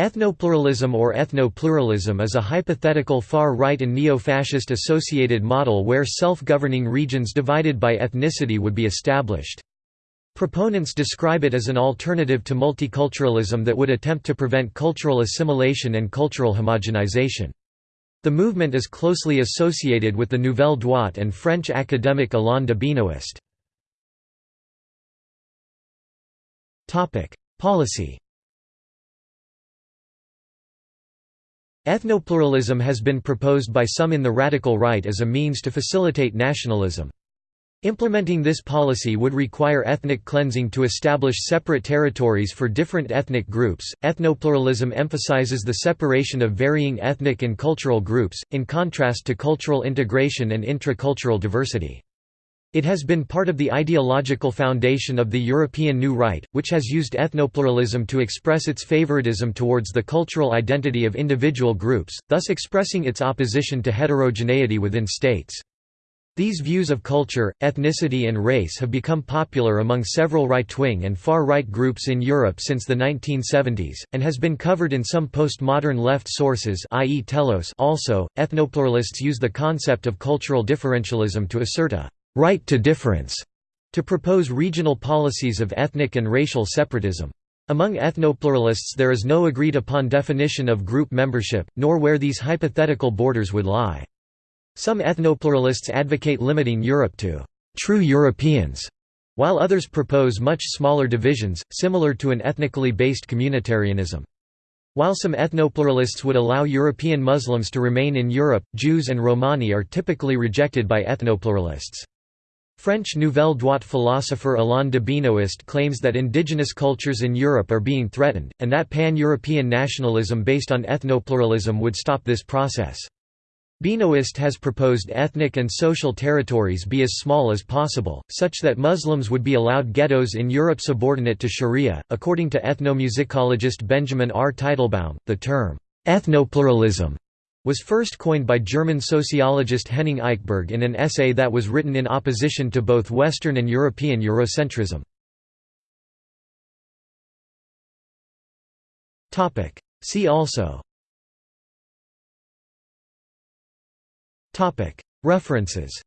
Ethnopluralism or ethno-pluralism is a hypothetical far-right and neo-fascist associated model where self-governing regions divided by ethnicity would be established. Proponents describe it as an alternative to multiculturalism that would attempt to prevent cultural assimilation and cultural homogenization. The movement is closely associated with the Nouvelle Droite and French academic Alain de Benoist. Policy Ethnopluralism has been proposed by some in the radical right as a means to facilitate nationalism. Implementing this policy would require ethnic cleansing to establish separate territories for different ethnic groups. Ethnopluralism emphasizes the separation of varying ethnic and cultural groups, in contrast to cultural integration and intracultural diversity. It has been part of the ideological foundation of the European New Right, which has used ethnopluralism to express its favoritism towards the cultural identity of individual groups, thus expressing its opposition to heterogeneity within states. These views of culture, ethnicity and race have become popular among several right-wing and far-right groups in Europe since the 1970s, and has been covered in some postmodern left sources i.e. Telos also. Ethnopluralists use the concept of cultural differentialism to assert a right to difference, to propose regional policies of ethnic and racial separatism. Among ethnopluralists there is no agreed-upon definition of group membership, nor where these hypothetical borders would lie. Some ethnopluralists advocate limiting Europe to «true Europeans», while others propose much smaller divisions, similar to an ethnically based communitarianism. While some ethnopluralists would allow European Muslims to remain in Europe, Jews and Romani are typically rejected by ethnopluralists. French Nouvelle Droite philosopher Alain de Benoist claims that indigenous cultures in Europe are being threatened, and that pan-European nationalism based on ethnopluralism would stop this process. Benoist has proposed ethnic and social territories be as small as possible, such that Muslims would be allowed ghettos in Europe subordinate to Sharia. According to ethnomusicologist Benjamin R. Teitelbaum, the term ethnopluralism was first coined by German sociologist Henning Eichberg in an essay that was written in opposition to both Western and European Eurocentrism. See also. References